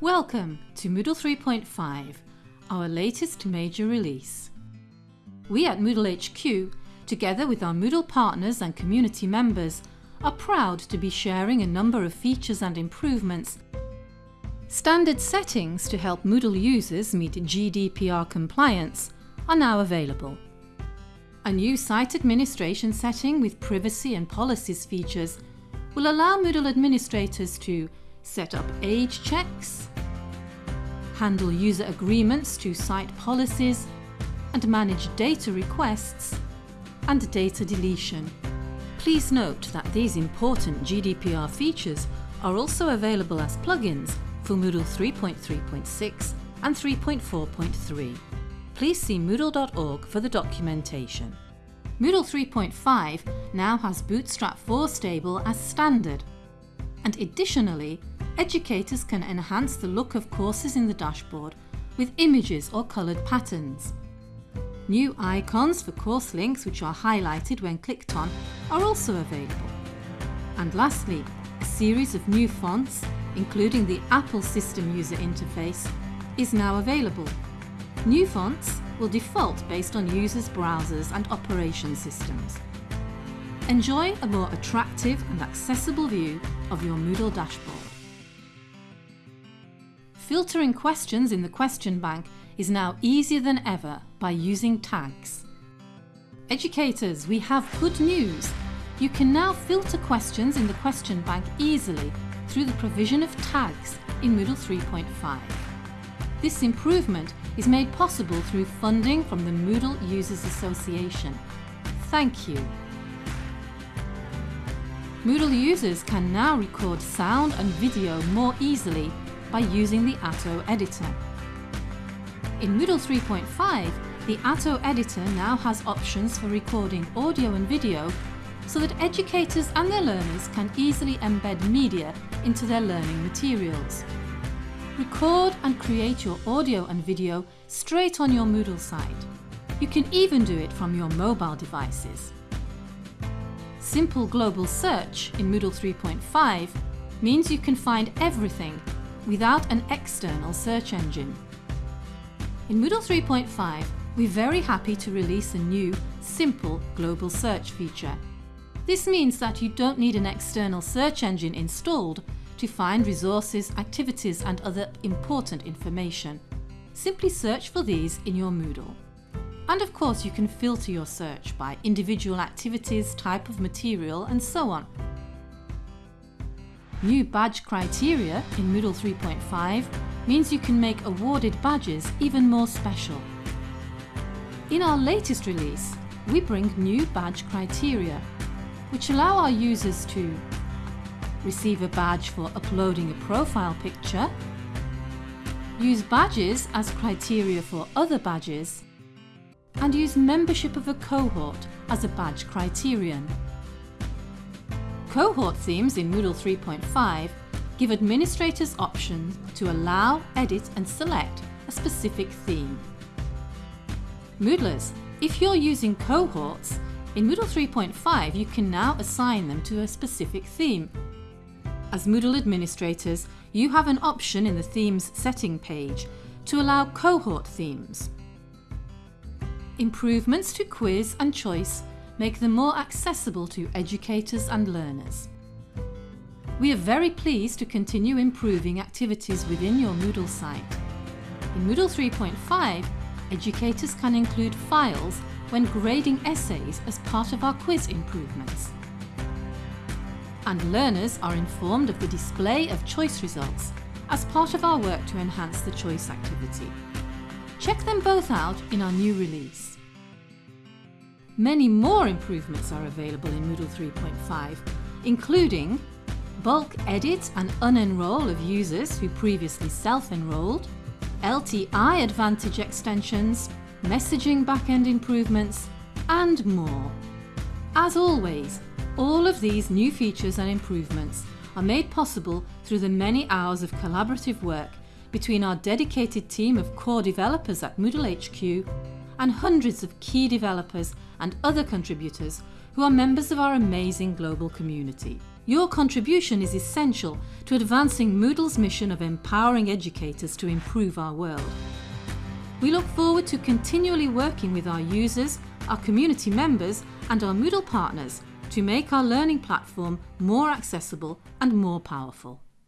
Welcome to Moodle 3.5, our latest major release. We at Moodle HQ, together with our Moodle partners and community members, are proud to be sharing a number of features and improvements Standard settings to help Moodle users meet GDPR compliance are now available. A new site administration setting with privacy and policies features will allow Moodle administrators to set up age checks, handle user agreements to site policies, and manage data requests and data deletion. Please note that these important GDPR features are also available as plugins for Moodle 3.3.6 and 3.4.3. Please see moodle.org for the documentation. Moodle 3.5 now has Bootstrap 4 stable as standard. And additionally, educators can enhance the look of courses in the dashboard with images or coloured patterns. New icons for course links which are highlighted when clicked on are also available. And lastly, a series of new fonts including the Apple System User Interface, is now available. New fonts will default based on users' browsers and operation systems. Enjoy a more attractive and accessible view of your Moodle dashboard. Filtering questions in the question bank is now easier than ever by using tags. Educators, we have good news. You can now filter questions in the question bank easily through the provision of tags in Moodle 3.5. This improvement is made possible through funding from the Moodle Users Association. Thank you. Moodle users can now record sound and video more easily by using the Atto editor. In Moodle 3.5, the Atto editor now has options for recording audio and video so that educators and their learners can easily embed media into their learning materials. Record and create your audio and video straight on your Moodle site. You can even do it from your mobile devices. Simple global search in Moodle 3.5 means you can find everything without an external search engine. In Moodle 3.5, we're very happy to release a new, simple global search feature. This means that you don't need an external search engine installed to find resources, activities and other important information. Simply search for these in your Moodle. And of course you can filter your search by individual activities, type of material and so on. New badge criteria in Moodle 3.5 means you can make awarded badges even more special. In our latest release, we bring new badge criteria which allow our users to receive a badge for uploading a profile picture, use badges as criteria for other badges, and use membership of a cohort as a badge criterion. Cohort themes in Moodle 3.5 give administrators options to allow, edit and select a specific theme. Moodlers, if you're using cohorts, in Moodle 3.5 you can now assign them to a specific theme. As Moodle administrators, you have an option in the Themes setting page to allow cohort themes. Improvements to quiz and choice make them more accessible to educators and learners. We are very pleased to continue improving activities within your Moodle site. In Moodle 3.5, educators can include files when grading essays as part of our quiz improvements. And learners are informed of the display of choice results as part of our work to enhance the choice activity. Check them both out in our new release. Many more improvements are available in Moodle 3.5, including bulk edit and unenroll of users who previously self-enrolled, LTI Advantage extensions, messaging backend improvements, and more. As always, all of these new features and improvements are made possible through the many hours of collaborative work between our dedicated team of core developers at Moodle HQ and hundreds of key developers and other contributors who are members of our amazing global community. Your contribution is essential to advancing Moodle's mission of empowering educators to improve our world. We look forward to continually working with our users, our community members and our Moodle partners to make our learning platform more accessible and more powerful.